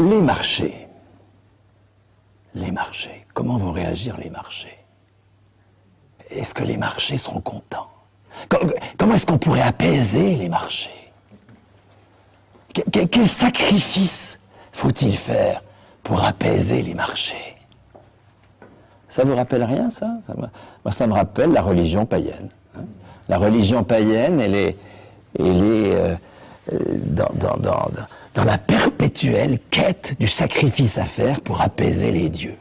Les marchés. Les marchés. Comment vont réagir les marchés? Est-ce que les marchés seront contents? Comment est-ce qu'on pourrait apaiser les marchés? Quel sacrifice faut-il faire pour apaiser les marchés? Ça vous rappelle rien, ça, Moi, ça me rappelle la religion païenne. Hein. la religion païenne, elle est, euh, dans, dans, la perpétuelle quête du sacrifice à faire pour apaiser les dieux.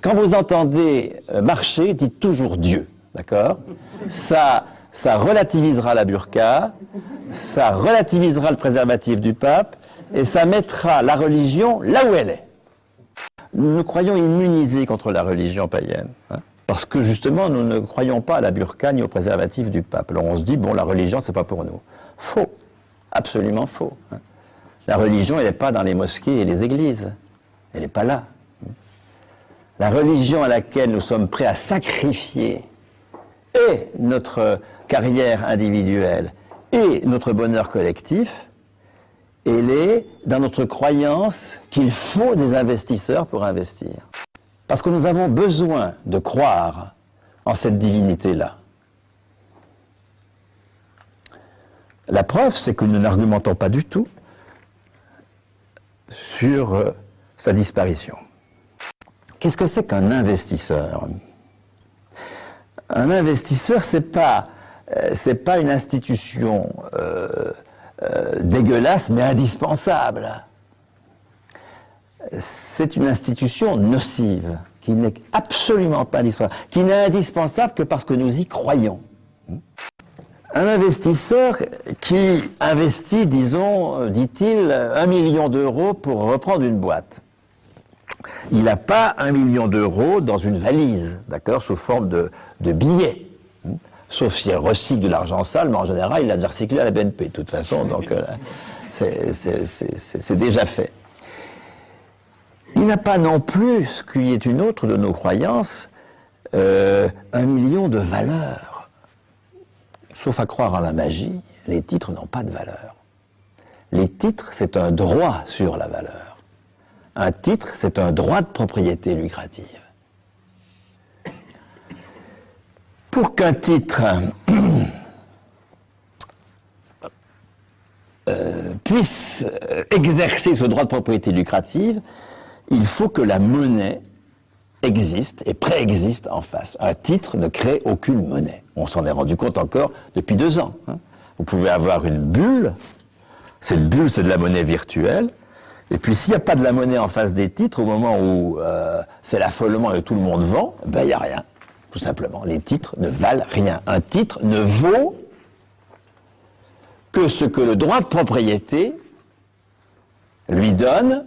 Quand vous entendez euh, marcher, dites toujours Dieu, d'accord? Ça ça relativisera la burqa, ça relativisera le préservatif du pape, et ça mettra la religion là où elle est. Nous nous croyons immunisés contre la religion païenne, hein, parce que justement, nous ne croyons pas à la burqa ni au préservatif du pape. Alors on se dit, bon, la religion, c'est pas pour nous. Faux, absolument faux. Hein. La religion, elle n'est pas dans les mosquées et les églises. Elle n'est pas là. La religion à laquelle nous sommes prêts à sacrifier et notre carrière individuelle et notre bonheur collectif, elle est dans notre croyance qu'il faut des investisseurs pour investir. Parce que nous avons besoin de croire en cette divinité-là. La preuve, c'est que nous n'argumentons pas du tout sur euh, sa disparition. Qu'est-ce que c'est qu'un investisseur? Un investisseur, c'est pas euh, pas une institution euh, dégueulasse, mais indispensable. C'est une institution nocive, qui n'est absolument pas indispensable, qui n'est indispensable que parce que nous y croyons. Un investisseur qui investit, disons, dit-il, un million d'euros pour reprendre une boîte. Il n'a pas un million d'euros dans une valise, d'accord, sous forme de, billets sauf si elle recycle de l'argent sale, mais en général, il l'a déjà recyclé à la BNP, de toute façon, donc euh, c'est déjà fait. Il n'a pas non plus, ce qui est une autre de nos croyances, euh, un million de valeurs. Sauf à croire en la magie, les titres n'ont pas de valeur. Les titres, c'est un droit sur la valeur. Un titre, c'est un droit de propriété lucrative. pour qu'un titre euh, puisse exercer ce droit de propriété lucrative, il faut que la monnaie existe et préexiste en face. Un titre ne crée aucune monnaie. On s'en est rendu compte encore depuis deux ans. Hein. Vous pouvez avoir une bulle, cette bulle c'est de la monnaie virtuelle, et puis s'il n'y a pas de la monnaie en face des titres, au moment où euh, c'est l'affolement et tout le monde vend, ben il n'y a rien tout simplement. Les titres ne valent rien. Un titre ne vaut que ce que le droit de propriété lui donne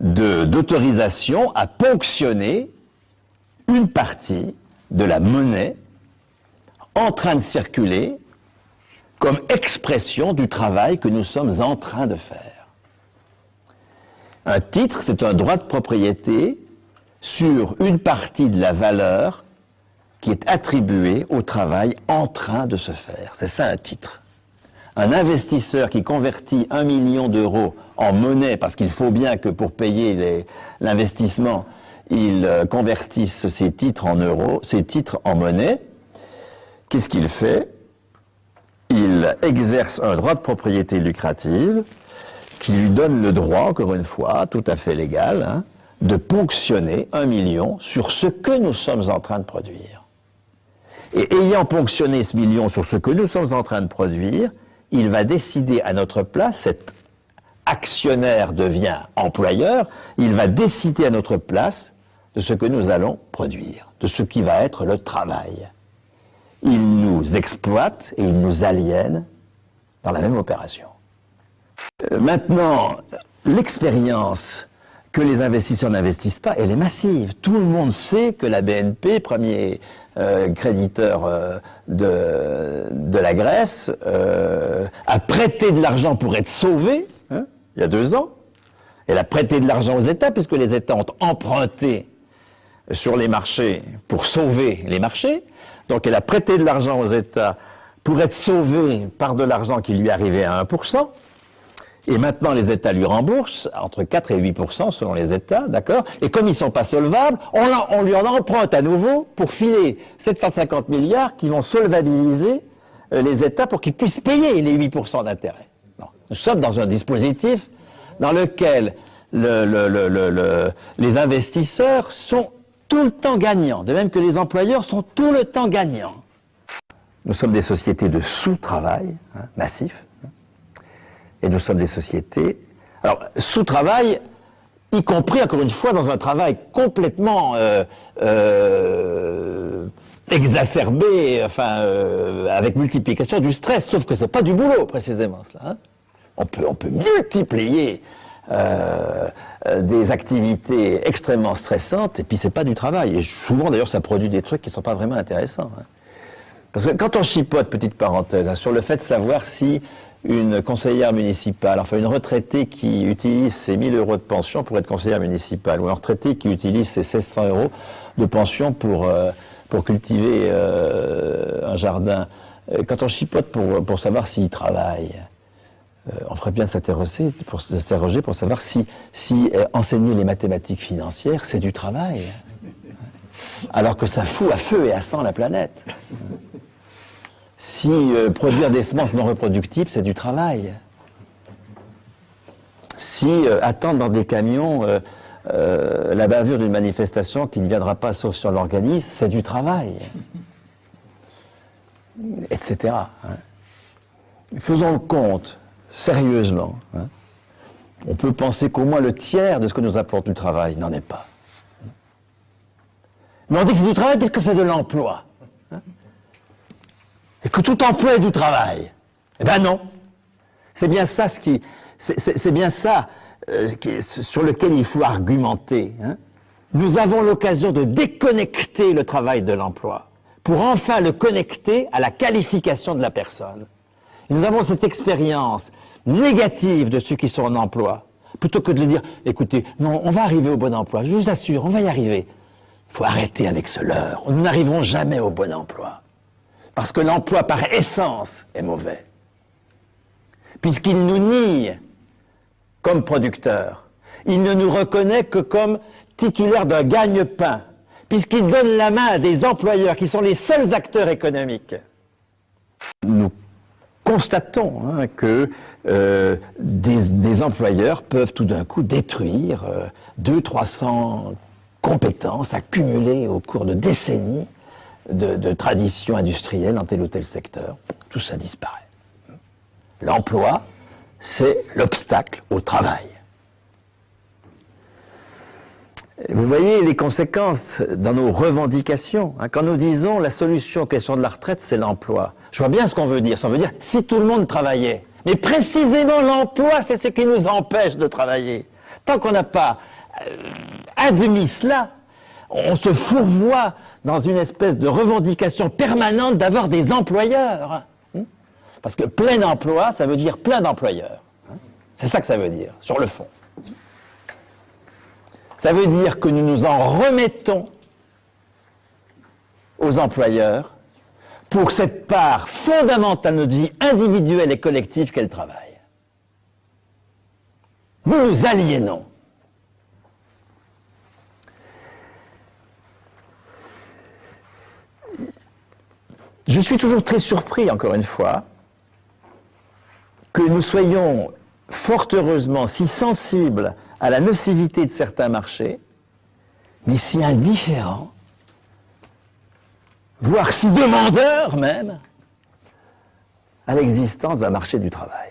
d'autorisation à ponctionner une partie de la monnaie en train de circuler comme expression du travail que nous sommes en train de faire. Un titre, c'est un droit de propriété sur une partie de la valeur qui est attribué au travail en train de se faire. C'est ça un titre. Un investisseur qui convertit un million d'euros en monnaie, parce qu'il faut bien que pour payer l'investissement, il euh, convertisse ses titres en euros, ses titres en monnaie, qu'est-ce qu'il fait? Il exerce un droit de propriété lucrative qui lui donne le droit, encore une fois, tout à fait légal, hein, de ponctionner un million sur ce que nous sommes en train de produire. Et ayant ponctionné ce million sur ce que nous sommes en train de produire, il va décider à notre place, cet actionnaire devient employeur, il va décider à notre place de ce que nous allons produire, de ce qui va être le travail. Il nous exploite et il nous aliène dans la même opération. Euh, maintenant, l'expérience que les investisseurs n'investissent pas, elle est massive. Tout le monde sait que la BNP, premier créditeur euh, de, de, la Grèce, euh, a prêté de l'argent pour être sauvé, hein, il y a deux ans. Elle a prêté de l'argent aux États, puisque les États ont emprunté sur les marchés pour sauver les marchés. Donc elle a prêté de l'argent aux États pour être sauvée par de l'argent qui lui arrivait à 1%. Et maintenant, les États lui remboursent entre 4 et 8% selon les États, d'accord? Et comme ils ne sont pas solvables, on, lui en emprunte à nouveau pour filer 750 milliards qui vont solvabiliser euh, les États pour qu'ils puissent payer les 8% d'intérêt. Nous sommes dans un dispositif dans lequel le, le, les investisseurs sont tout le temps gagnants, de même que les employeurs sont tout le temps gagnants. Nous sommes des sociétés de sous-travail hein, massif, et nous sommes des sociétés... Alors, sous-travail, y compris, encore une fois, dans un travail complètement euh, euh, exacerbé, enfin, euh, avec multiplication du stress, sauf que c'est pas du boulot, précisément, cela. Hein. On, peut, on peut multiplier des activités extrêmement stressantes, et puis c'est pas du travail. Et souvent, d'ailleurs, ça produit des trucs qui sont pas vraiment intéressants. Hein. Parce que quand on chipote, petite parenthèse, hein, sur le fait de savoir si une conseillère municipale, enfin une retraitée qui utilise ses 1000 euros de pension pour être conseillère municipale, ou un retraité qui utilise ses 1600 euros de pension pour, euh, cultiver un jardin, quand on chipote pour, pour savoir s'il travaille, euh, on ferait bien s'interroger pour, savoir si, si euh, enseigner les mathématiques financières, c'est du travail. Alors que ça fout à feu et à sang la planète. Si euh, produire des semences non reproductibles, c'est du travail. Si attendre dans des camions la bavure d'une manifestation qui ne viendra pas sauf sur l'organisme, c'est du travail. Etc. Hein. Faisons le compte sérieusement, hein, on peut penser qu'au moins le tiers de ce que nous apporte du travail n'en est pas. Mais on dit que c'est du travail puisque c'est de l'emploi. Et que tout emploi est du travail. Eh bien non. C'est bien ça ce qui, c'est bien ça euh, sur lequel il faut argumenter. Hein. Nous avons l'occasion de déconnecter le travail de l'emploi pour enfin le connecter à la qualification de la personne. nous avons cette expérience négative de ceux qui sont en emploi, plutôt que de leur dire, écoutez, non, on va arriver au bon emploi, je vous assure, on va y arriver. Il faut arrêter avec ce leurre, nous n'arriverons jamais au bon emploi. Parce que l'emploi, par essence, est mauvais. Puisqu'il nous nie comme producteurs. Il ne nous reconnaît que comme titulaire d'un gagne-pain, puisqu'il donne la main à des employeurs qui sont les seuls acteurs économiques. Nous constatons hein, que euh, des, employeurs peuvent tout d'un coup détruire euh, 200-300 compétences accumulées au cours de décennies de, tradition industrielle dans tel ou tel secteur. Tout ça disparaît. L'emploi, c'est l'obstacle au travail. Vous voyez les conséquences dans nos revendications. Hein. Quand nous disons la solution aux questions de la retraite, c'est l'emploi. Je vois bien ce qu'on veut dire. Ça veut dire si tout le monde travaillait. Mais précisément l'emploi, c'est ce qui nous empêche de travailler. Tant qu'on n'a pas euh, admis cela, on se fourvoie dans une espèce de revendication permanente d'avoir des employeurs. Hein. Parce que plein emploi, ça veut dire plein d'employeurs. Hein. C'est ça que ça veut dire, sur le fond. Ça veut dire que nous nous en remettons aux employeurs pour cette part fondamentale de notre vie individuelle et collective qu'est le travail. Nous nous aliénons. Je suis toujours très surpris, encore une fois, que nous soyons fort heureusement si sensibles à la nocivité de certains marchés, mais si indifférent, voire si demandeur même, à l'existence d'un marché du travail.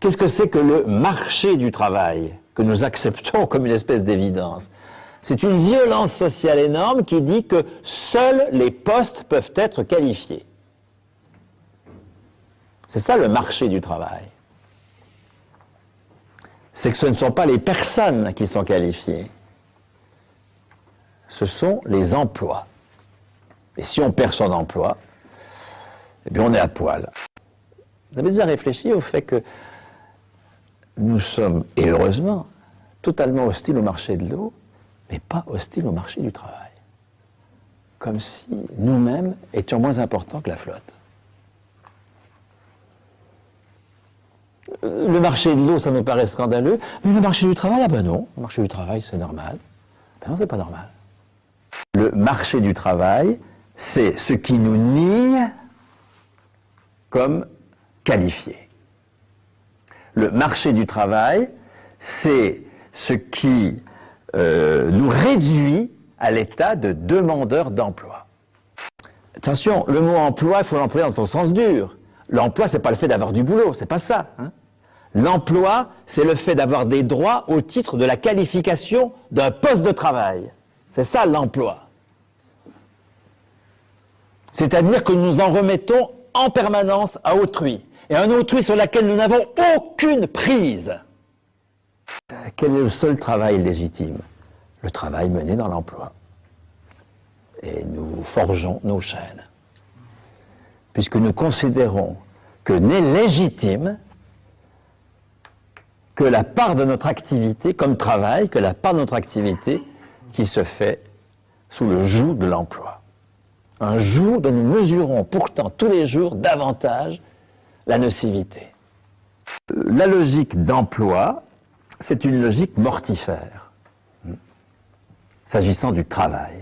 Qu'est-ce que c'est que le marché du travail que nous acceptons comme une espèce d'évidence? C'est une violence sociale énorme qui dit que seuls les postes peuvent être qualifiés. C'est ça le marché du travail c'est que ce ne sont pas les personnes qui sont qualifiées, ce sont les emplois. Et si on perd son emploi, eh bien on est à poil. Vous avez déjà réfléchi au fait que nous sommes, et heureusement, totalement hostiles au marché de l'eau, mais pas hostiles au marché du travail. Comme si nous-mêmes étions moins importants que la flotte. le marché de l'eau, ça me paraît scandaleux, mais le marché du travail, ah ben non, le marché du travail, c'est normal. Ben non, c'est pas normal. Le marché du travail, c'est ce qui nous nie comme qualifiés. Le marché du travail, c'est ce qui euh, nous réduit à l'état de demandeurs d'emploi. Attention, le mot emploi, il faut l'employer dans son sens dur. L'emploi, c'est pas le fait d'avoir du boulot, c'est pas ça. Hein. L'emploi, c'est le fait d'avoir des droits au titre de la qualification d'un poste de travail. C'est ça l'emploi. C'est-à-dire que nous en remettons en permanence à autrui, et un autrui sur lequel nous n'avons aucune prise. Quel est le seul travail légitime? Le travail mené dans l'emploi. Et nous forgeons nos chaînes. Puisque nous considérons que n'est légitime que la part de notre activité comme travail, que la part de notre activité qui se fait sous le joug de l'emploi. Un jour dont nous mesurons pourtant tous les jours davantage la nocivité. La logique d'emploi, c'est une logique mortifère, s'agissant du travail.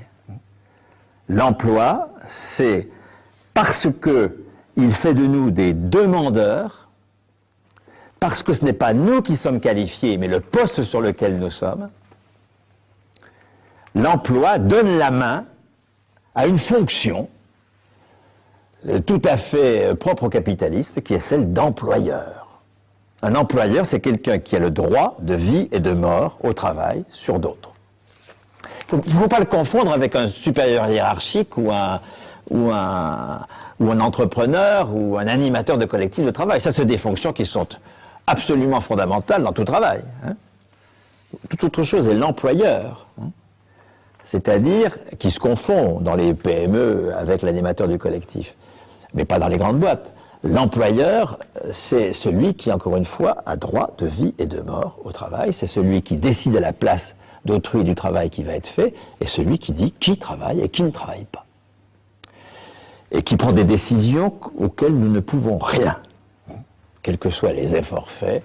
L'emploi, c'est parce qu'il fait de nous des demandeurs, parce que ce n'est pas nous qui sommes qualifiés, mais le poste sur lequel nous sommes, l'emploi donne la main à une fonction euh, tout à fait euh, propre au capitalisme, qui est celle d'employeur. Un employeur, c'est quelqu'un qui a le droit de vie et de mort au travail sur d'autres. Il ne faut pas le confondre avec un supérieur hiérarchique ou un, ou un, entrepreneur ou un animateur de collectif de travail. Ça, c'est des fonctions qui sont absolument fondamentales dans tout travail. Hein. Toute autre chose est l'employeur. Hein c'est-à-dire qui se confond dans les PME avec l'animateur du collectif, mais pas dans les grandes boîtes. L'employeur, c'est celui qui, encore une fois, a droit de vie et de mort au travail, c'est celui qui décide à la place d'autrui du travail qui va être fait, et celui qui dit qui travaille et qui ne travaille pas. Et qui prend des décisions auxquelles nous ne pouvons rien, quels que soient les efforts faits,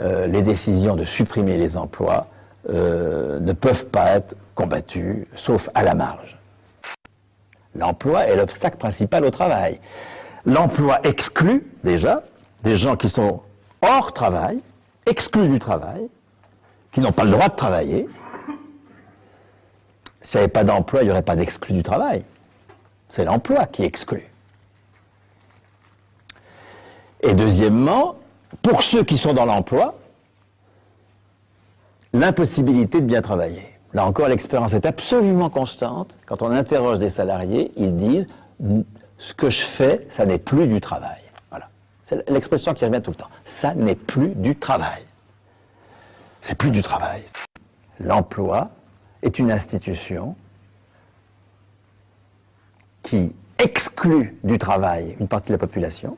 euh, les décisions de supprimer les emplois, euh, ne peuvent pas être combattus, sauf à la marge. L'emploi est l'obstacle principal au travail. L'emploi exclut déjà des gens qui sont hors travail, exclus du travail, qui n'ont pas le droit de travailler. S'il n'y avait pas d'emploi, il n'y aurait pas d'exclus du travail. C'est l'emploi qui exclut. Et deuxièmement, pour ceux qui sont dans l'emploi, l'impossibilité de bien travailler. Là encore, l'expérience est absolument constante. Quand on interroge des salariés, ils disent « ce que je fais, ça n'est plus du travail ». Voilà. C'est l'expression qui revient tout le temps. Ça n'est plus du travail. C'est plus du travail. L'emploi est une institution qui exclut du travail une partie de la population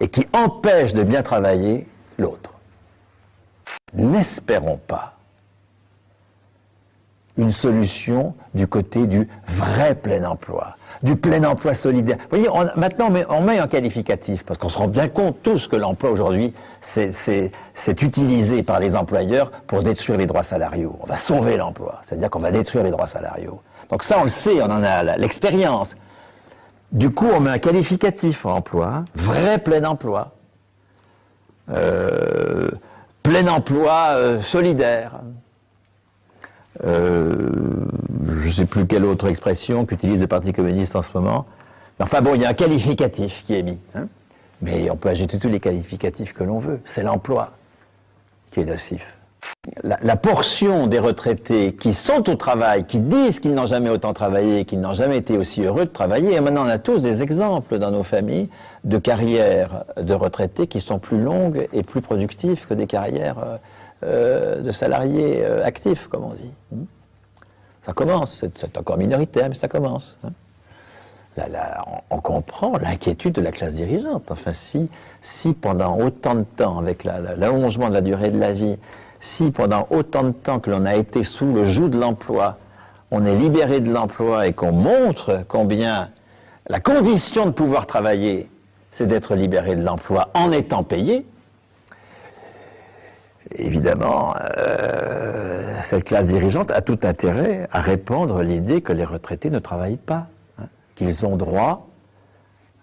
et qui empêche de bien travailler l'autre n'espérons pas une solution du côté du vrai plein emploi, du plein emploi solidaire. Vous voyez, maintenant on met, un qualificatif, parce qu'on se rend bien compte tous que l'emploi aujourd'hui, c'est utilisé par les employeurs pour détruire les droits salariaux. On va sauver l'emploi, c'est-à-dire qu'on va détruire les droits salariaux. Donc ça, on le sait, on en a l'expérience. Du coup, on met un qualificatif en emploi, vrai plein emploi. Euh, plein emploi euh, solidaire. Euh, je ne sais plus quelle autre expression qu'utilise le Parti communiste en ce moment. Enfin bon, il y a un qualificatif qui est mis. Hein. Mais on peut ajouter tous les qualificatifs que l'on veut. C'est l'emploi qui est nocif la, portion des retraités qui sont au travail, qui disent qu'ils n'ont jamais autant travaillé, qu'ils n'ont jamais été aussi heureux de travailler, et maintenant on a tous des exemples dans nos familles de carrières de retraités qui sont plus longues et plus productives que des carrières euh, de salariés euh, actifs, comme on dit. Hmm. Ça commence, c'est encore minoritaire, mais ça commence. Hein. on, comprend l'inquiétude de la classe dirigeante. Enfin, si, si pendant autant de temps, avec l'allongement de la durée de la vie, si pendant autant de temps que l'on a été sous le joug de l'emploi, on est libéré de l'emploi et qu'on montre combien la condition de pouvoir travailler, c'est d'être libéré de l'emploi en étant payé, évidemment, euh, cette classe dirigeante a tout intérêt à répandre l'idée que les retraités ne travaillent pas, hein, qu'ils ont droit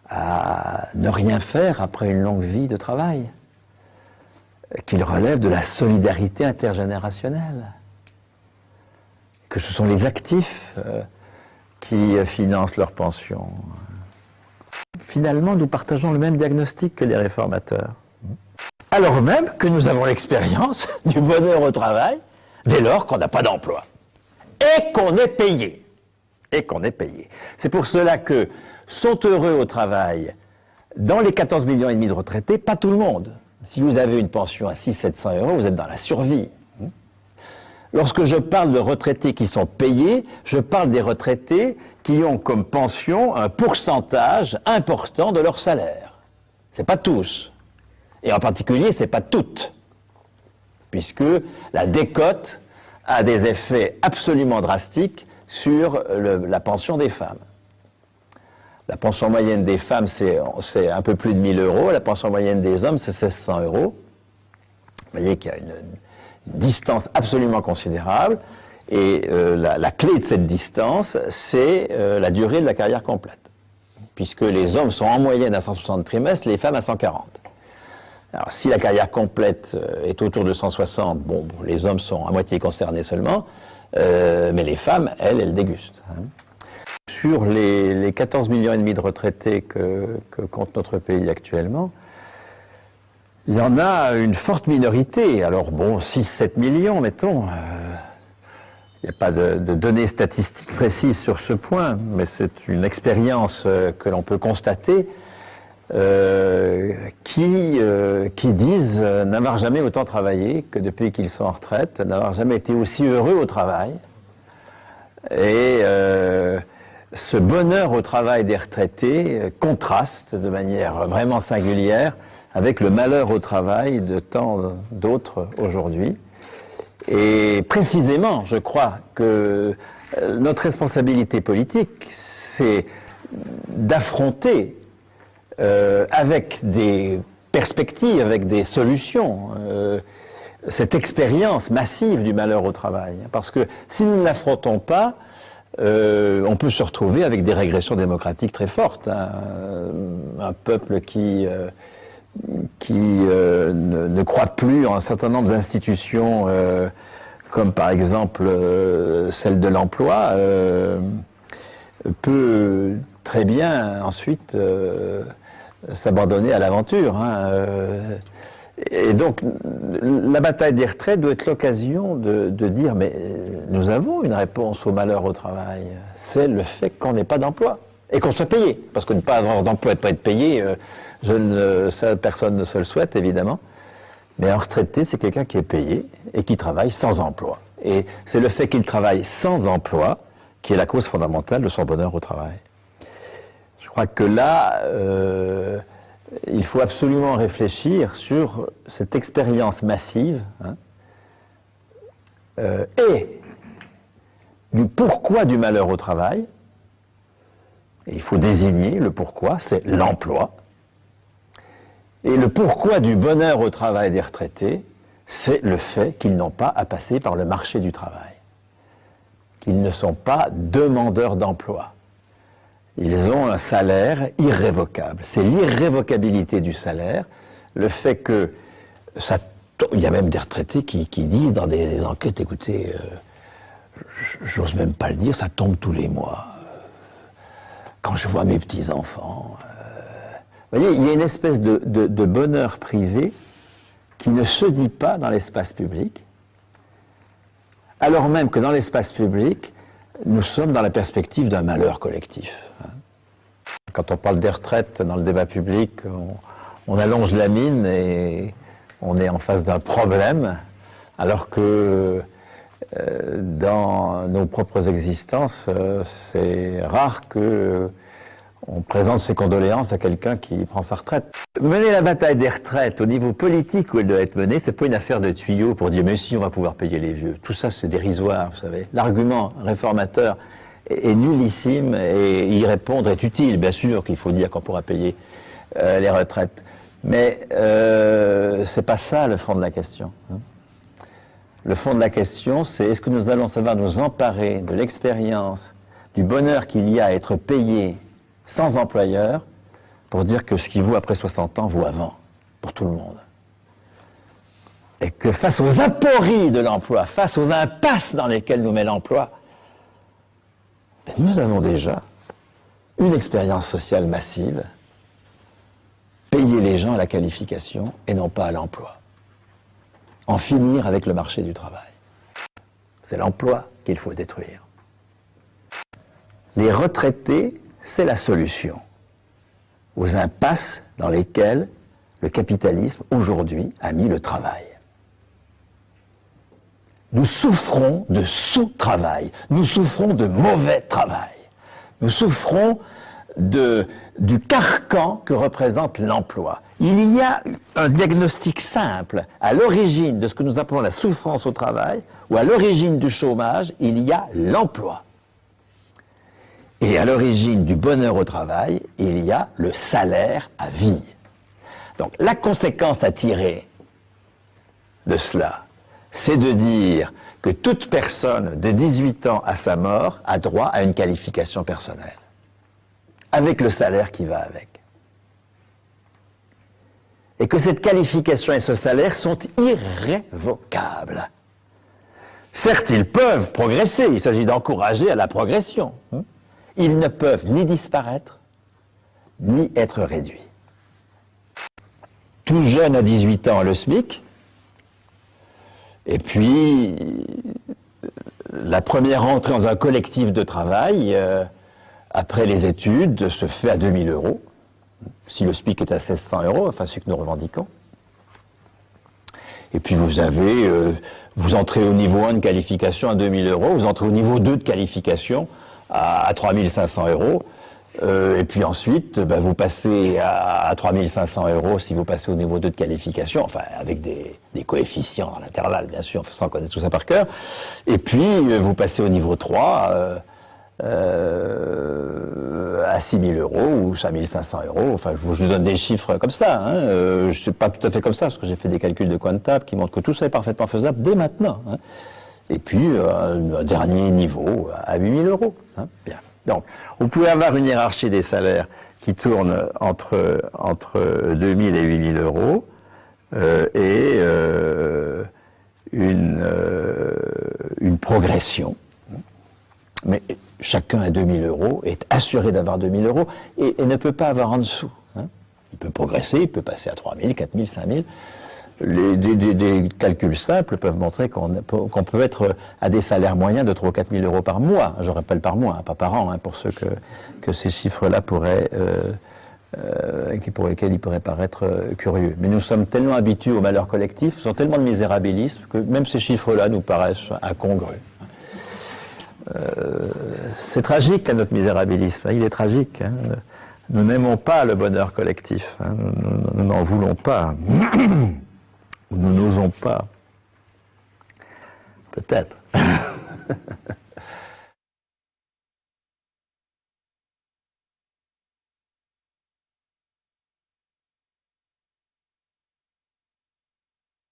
à ne rien faire après une longue vie de travail, qu'ils relèvent de la solidarité intergénérationnelle, que ce sont les actifs euh, qui financent leur pension. Finalement, nous partageons le même diagnostic que les réformateurs alors même que nous avons l'expérience du bonheur au travail dès lors qu'on n'a pas d'emploi et qu'on est payé. Et qu'on est payé. C'est pour cela que sont heureux au travail dans les 14 millions et demi de retraités, pas tout le monde. Si vous avez une pension à 600-700 euros, vous êtes dans la survie. Lorsque je parle de retraités qui sont payés, je parle des retraités qui ont comme pension un pourcentage important de leur salaire. Ce n'est pas tous. Et en particulier, ce n'est pas toutes, puisque la décote a des effets absolument drastiques sur la pension des femmes. La pension moyenne des femmes, c'est un peu plus de 1000 euros. La pension moyenne des hommes, c'est 1600 euros. Vous voyez qu'il y a une, distance absolument considérable. Et euh, la, clé de cette distance, c'est euh, la durée de la carrière complète. Puisque les hommes sont en moyenne à 160 trimestres, les femmes à 140. Si la carrière complète euh, est autour de 160, bon, les hommes sont à moitié concernés seulement, euh, mais les femmes, elles, elles dégustent. Hein. Sur les, 14 millions et demi de retraités que, compte notre pays actuellement, il y en a une forte minorité. Alors bon, 6-7 millions, mettons. Euh, il n'y a pas de, données statistiques précises sur ce point, mais c'est une expérience que l'on peut constater euh, qui, euh, qui disent euh, n'avoir jamais autant travaillé que depuis qu'ils sont en retraite, n'avoir jamais été aussi heureux au travail. Et ce bonheur au travail des retraités contraste de manière vraiment singulière avec le malheur au travail de tant d'autres aujourd'hui. Et précisément, je crois que notre responsabilité politique, c'est d'affronter euh, avec des perspectives, avec des solutions, euh, cette expérience massive du malheur au travail. Parce que si nous ne l'affrontons pas, euh, on peut se retrouver avec des régressions démocratiques très fortes. Hein. Un peuple qui, qui ne, ne, croit plus en un certain nombre d'institutions, comme par exemple celle de l'emploi, peut très bien ensuite s'abandonner à l'aventure. Hein, euh. Et donc, la bataille des retraites doit être l'occasion de, dire, mais euh, nous avons une réponse au malheur au travail. C'est le fait qu'on n'ait pas d'emploi et qu'on soit payé. Parce que ne pas avoir d'emploi et ne pas être payé, euh, personne ne se le souhaite, évidemment. Mais un retraité, c'est quelqu'un qui est payé et qui travaille sans emploi. Et c'est le fait qu'il travaille sans emploi qui est la cause fondamentale de son bonheur au travail. Je crois que là, euh, il faut absolument réfléchir sur cette expérience massive hein, euh, et du pourquoi du malheur au travail. il faut désigner le pourquoi, c'est l'emploi. Et le pourquoi du bonheur au travail des retraités, c'est le fait qu'ils n'ont pas à passer par le marché du travail, qu'ils ne sont pas demandeurs d'emploi. Ils ont un salaire irrévocable. C'est l'irrévocabilité du salaire, le fait que ça... Il y a même des retraités qui, disent dans des, enquêtes, écoutez, euh, j'ose même pas le dire, ça tombe tous les mois. Quand je vois mes petits-enfants... Euh, vous voyez, il y a une espèce de, de bonheur privé qui ne se dit pas dans l'espace public, alors même que dans l'espace public, nous sommes dans la perspective d'un malheur collectif. Quand on parle des retraites dans le débat public, on, allonge la mine et on est en face d'un problème, alors que euh, dans nos propres existences, euh, c'est rare que on présente ses condoléances à quelqu'un qui prend sa retraite. Mener la bataille des retraites au niveau politique où elle doit être menée, c'est pas une affaire de tuyaux pour dire mais si on va pouvoir payer les vieux. Tout ça c'est dérisoire, vous savez. L'argument réformateur est, nullissime et y répondre est utile. Bien sûr qu'il faut dire qu'on pourra payer euh, les retraites, mais euh, c'est pas ça le fond de la question. Hein. le fond de la question, c'est est-ce que nous allons savoir nous emparer de l'expérience, du bonheur qu'il y a à être payé sans employeur pour dire que ce qui vaut après 60 ans vaut avant, pour tout le monde. Et que face aux apories de l'emploi, face aux impasses dans lesquelles nous met l'emploi, ben, nous avons déjà une expérience sociale massive, payer les gens à la qualification et non pas à l'emploi. En finir avec le marché du travail. C'est l'emploi qu'il faut détruire. Les retraités, c'est la solution aux impasses dans lesquelles le capitalisme aujourd'hui a mis le travail. Nous souffrons de sous-travail, nous souffrons de mauvais travail, nous souffrons de, du carcan que représente l'emploi. Il y a un diagnostic simple. À l'origine de ce que nous appelons la souffrance au travail, ou à l'origine du chômage, il y a l'emploi. Et à l'origine du bonheur au travail, il y a le salaire à vie. Donc la conséquence à tirer de cela, c'est de dire que toute personne de 18 ans à sa mort a droit à une qualification personnelle, avec le salaire qui va avec. Et que cette qualification et ce salaire sont irrévocables. Certes, ils peuvent progresser, il s'agit d'encourager à la progression. Hein. Ils ne peuvent ni disparaître, ni être réduits. Tout jeune à 18 ans, le SMIC, et puis la première entrée dans un collectif de travail, euh, après les études, se fait à 2000 euros, si le SMIC est à 1600 euros, enfin ce que nous revendiquons. Et puis vous avez, euh, vous entrez au niveau 1 de qualification à 2000 euros, vous entrez au niveau 2 de qualification à, 3500 euros. Euh, et puis ensuite, bah, vous passez à, 3500 euros si vous passez au niveau 2 de qualification, enfin avec des, coefficients à l'intervalle, bien sûr, sans connaître tout ça par cœur. Et puis, euh, vous passez au niveau 3 euh, à 6000 euros ou 5500 euros. Enfin, je vous donne des chiffres comme ça. Hein. je ne suis pas tout à fait comme ça, parce que j'ai fait des calculs de comptable qui montrent que tout ça est parfaitement faisable dès maintenant. Hein et puis euh, un dernier niveau à 8000 euros. Hein. Donc, vous pouvez avoir une hiérarchie des salaires qui tourne entre, entre 2000 et 8000 euros euh, et euh, une, progression. Mais chacun à 2000 euros est assuré d'avoir 2000 euros et, et, ne peut pas avoir en dessous. Hein. Il peut progresser, il peut passer à 3000, 4000, 5000 les, des, calculs simples peuvent montrer qu'on peut être à des salaires moyens de 3 ou 4 000 euros par mois. Je rappelle par mois, hein, pas par an, hein, pour ceux que, ces chiffres-là pourraient... Euh, euh, pour lesquels ils pourraient paraître euh, curieux. Mais nous sommes tellement habitués au malheur collectif, nous sommes tellement de misérabilisme, que même ces chiffres-là nous paraissent incongrus. c'est tragique, notre misérabilisme, hein, il est tragique. Nous n'aimons pas le bonheur collectif, nous n'en voulons pas. Nous n'osons pas. Peut-être.